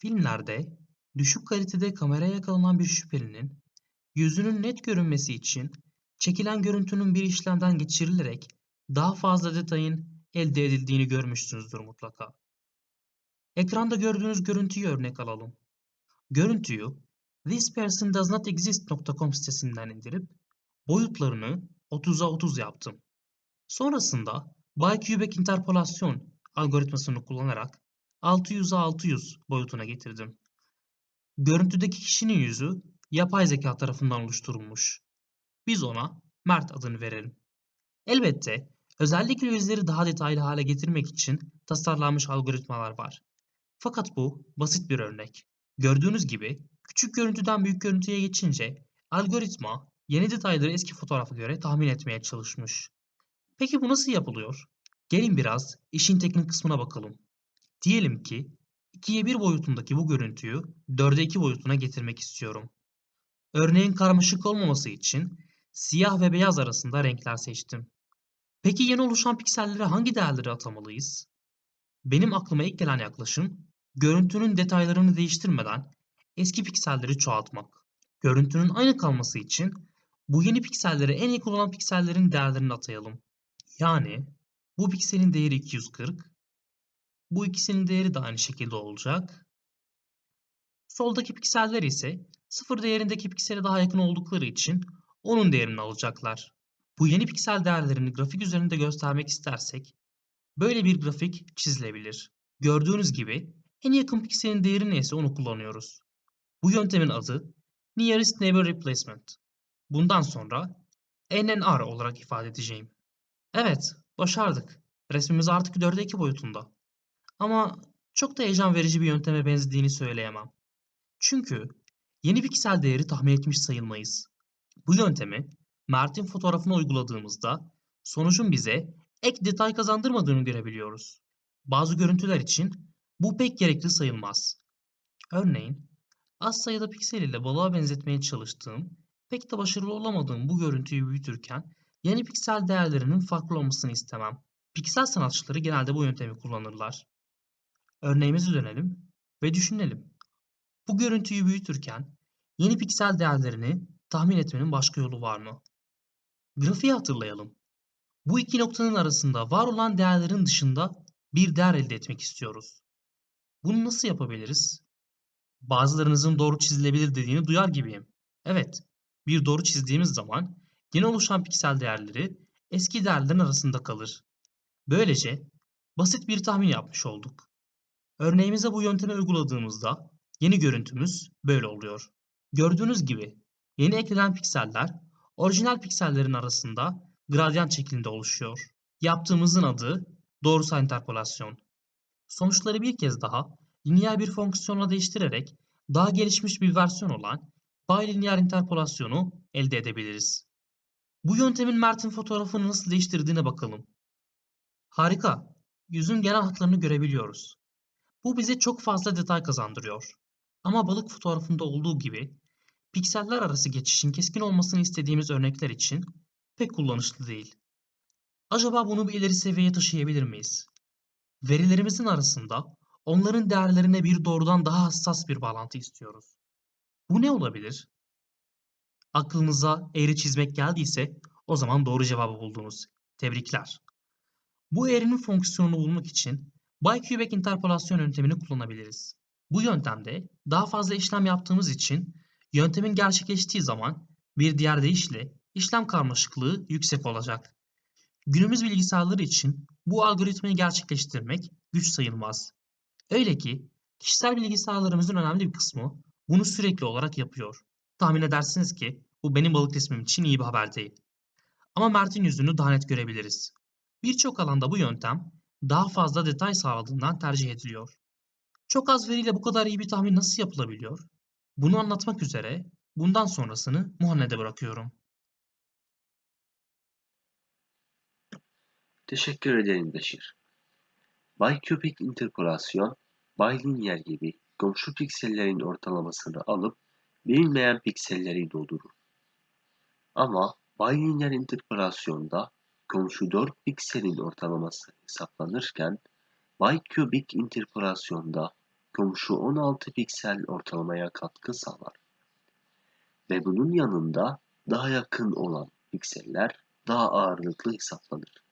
Filmlerde düşük kalitede kameraya yakalanan bir şüphelinin yüzünün net görünmesi için çekilen görüntünün bir işlemden geçirilerek daha fazla detayın elde edildiğini görmüşsünüzdür mutlaka. Ekranda gördüğünüz görüntüyü örnek alalım. Görüntüyü thispersondoesnotexist.com sitesinden indirip boyutlarını 30'a 30 yaptım. Sonrasında Bicubic interpolasyon algoritmasını kullanarak 600'a 600 boyutuna getirdim. Görüntüdeki kişinin yüzü yapay zeka tarafından oluşturulmuş. Biz ona Mert adını verelim. Elbette özellikle yüzleri daha detaylı hale getirmek için tasarlanmış algoritmalar var. Fakat bu basit bir örnek. Gördüğünüz gibi küçük görüntüden büyük görüntüye geçince algoritma yeni detayları eski fotoğrafa göre tahmin etmeye çalışmış. Peki bu nasıl yapılıyor? Gelin biraz işin teknik kısmına bakalım. Diyelim ki 2'ye 1 boyutundaki bu görüntüyü 4'e 2 boyutuna getirmek istiyorum. Örneğin karmaşık olmaması için siyah ve beyaz arasında renkler seçtim. Peki yeni oluşan piksellere hangi değerleri atamalıyız? Benim aklıma ilk gelen yaklaşım görüntünün detaylarını değiştirmeden eski pikselleri çoğaltmak. Görüntünün aynı kalması için bu yeni piksellere en iyi kullanılan piksellerin değerlerini atayalım. Yani bu pikselin değeri 240, bu ikisinin değeri de aynı şekilde olacak. Soldaki pikseller ise sıfır değerindeki piksele daha yakın oldukları için onun değerini alacaklar. Bu yeni piksel değerlerini grafik üzerinde göstermek istersek böyle bir grafik çizilebilir. Gördüğünüz gibi en yakın pikselin değeri neyse onu kullanıyoruz. Bu yöntemin adı Nearest Neighbor Replacement. Bundan sonra NNR olarak ifade edeceğim. Evet, başardık. Resmimiz artık 4'e 2 boyutunda. Ama çok da heyecan verici bir yönteme benzediğini söyleyemem. Çünkü yeni piksel değeri tahmin etmiş sayılmayız. Bu yöntemi Mert'in fotoğrafına uyguladığımızda sonucun bize ek detay kazandırmadığını görebiliyoruz. Bazı görüntüler için bu pek gerekli sayılmaz. Örneğin az sayıda piksel ile balığa benzetmeye çalıştığım, pek de başarılı olamadığım bu görüntüyü büyütürken yeni piksel değerlerinin farklı olmasını istemem. Piksel sanatçıları genelde bu yöntemi kullanırlar. Örneğimize dönelim ve düşünelim. Bu görüntüyü büyütürken yeni piksel değerlerini tahmin etmenin başka yolu var mı? Grafiği hatırlayalım. Bu iki noktanın arasında var olan değerlerin dışında bir değer elde etmek istiyoruz. Bunu nasıl yapabiliriz? Bazılarınızın doğru çizilebilir dediğini duyar gibiyim. Evet, bir doğru çizdiğimiz zaman yeni oluşan piksel değerleri eski değerlerin arasında kalır. Böylece basit bir tahmin yapmış olduk. Örneğimize bu yöntemi uyguladığımızda yeni görüntümüz böyle oluyor. Gördüğünüz gibi yeni eklenen pikseller orijinal piksellerin arasında gradyan şeklinde oluşuyor. Yaptığımızın adı doğrusal interpolasyon. Sonuçları bir kez daha lineer bir fonksiyonla değiştirerek daha gelişmiş bir versiyon olan bilineer interpolasyonu elde edebiliriz. Bu yöntemin Mert'in fotoğrafını nasıl değiştirdiğine bakalım. Harika. Yüzün genel hatlarını görebiliyoruz. Bu bize çok fazla detay kazandırıyor. Ama balık fotoğrafında olduğu gibi pikseller arası geçişin keskin olmasını istediğimiz örnekler için pek kullanışlı değil. Acaba bunu bir ileri seviyeye taşıyabilir miyiz? Verilerimizin arasında onların değerlerine bir doğrudan daha hassas bir bağlantı istiyoruz. Bu ne olabilir? Aklınıza eğri çizmek geldiyse o zaman doğru cevabı buldunuz. Tebrikler. Bu eğrinin fonksiyonunu bulmak için Bicubic interpolasyon yöntemini kullanabiliriz. Bu yöntemde daha fazla işlem yaptığımız için yöntemin gerçekleştiği zaman bir diğer deyişle işlem karmaşıklığı yüksek olacak. Günümüz bilgisayarları için bu algoritmayı gerçekleştirmek güç sayılmaz. Öyle ki kişisel bilgisayarlarımızın önemli bir kısmı bunu sürekli olarak yapıyor. Tahmin edersiniz ki bu benim balık resmim için iyi bir haber değil. Ama Mert'in yüzünü daha net görebiliriz. Birçok alanda bu yöntem daha fazla detay sağladığından tercih ediliyor. Çok az veriyle bu kadar iyi bir tahmin nasıl yapılabiliyor? Bunu anlatmak üzere bundan sonrasını Muhanned'e bırakıyorum. Teşekkür ederim Beşir. Bicubic interpolasyon, bilineer gibi komşu piksellerin ortalamasını alıp bilinmeyen pikselleri doldurur. Ama bilineer interpolasyonda komşu 4 pikselin ortalaması hesaplanırken bicubic interpolasyonda komşu 16 piksel ortalamaya katkı sağlar. Ve bunun yanında daha yakın olan pikseller daha ağırlıklı hesaplanır.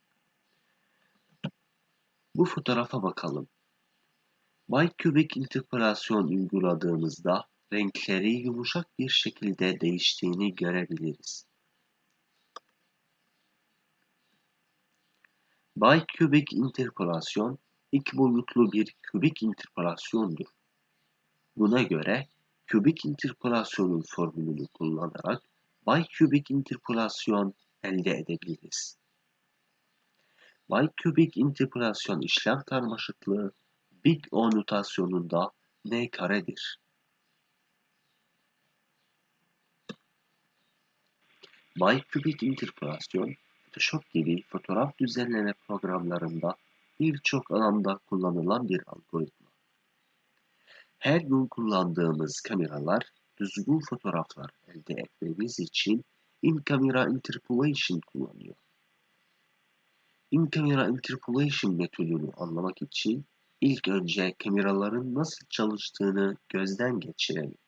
Bu fotoğrafa bakalım. Bicubic interpolasyon uyguladığımızda renkleri yumuşak bir şekilde değiştiğini görebiliriz. Bicubic interpolasyon iki boyutlu bir kübik interpolasyondur. Buna göre kübik interpolasyonun formülünü kullanarak bicubic interpolasyon elde edebiliriz. Bicubic interpolasyon işlem karmaşıklığı Big O notasyonunda n karedir. Bicubic interpolasyon, Photoshop gibi fotoğraf düzenleme programlarında birçok alanda kullanılan bir algoritma. Her gün kullandığımız kameralar düzgün fotoğraflar elde etmemiz için in-camera interpolation kullanıyor. In-camera interpolation metodunu anlamak için ilk önce kameraların nasıl çalıştığını gözden geçirelim.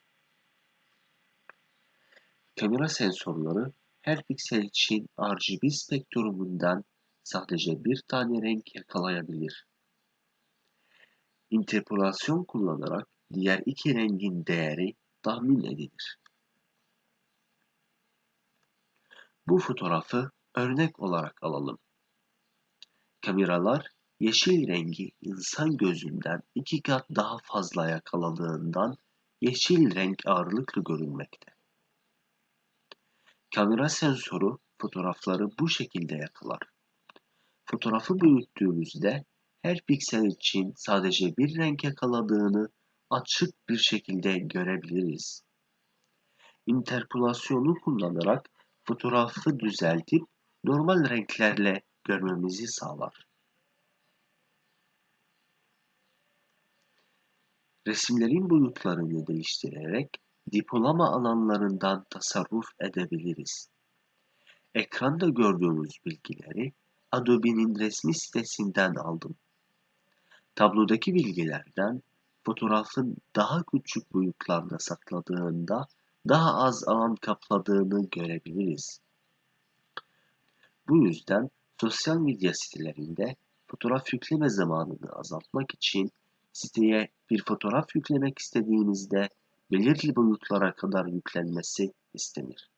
Kamera sensörleri her piksel için RGB spektrumundan sadece bir tane renk yakalayabilir. İnterpolasyon kullanarak diğer iki rengin değeri tahmin edilir. Bu fotoğrafı örnek olarak alalım. Kameralar yeşil rengi insan gözünden iki kat daha fazla yakaladığından yeşil renk ağırlıklı görünmekte. Kamera sensörü fotoğrafları bu şekilde yakalar. Fotoğrafı büyüttüğümüzde her piksel için sadece bir renk yakaladığını açık bir şekilde görebiliriz. İnterpolasyonu kullanarak fotoğrafı düzeltip normal renklerle görmemizi sağlar. Resimlerin boyutlarını değiştirerek depolama alanlarından tasarruf edebiliriz. Ekranda gördüğümüz bilgileri Adobe'nin resmi sitesinden aldım. Tablodaki bilgilerden fotoğrafın daha küçük boyutlarda sakladığında daha az alan kapladığını görebiliriz. Bu yüzden sosyal medya sitelerinde fotoğraf yükleme zamanını azaltmak için siteye bir fotoğraf yüklemek istediğinizde belirli boyutlara kadar yüklenmesi istenir.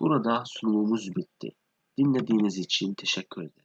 Burada sunumumuz bitti. Dinlediğiniz için teşekkür ederim.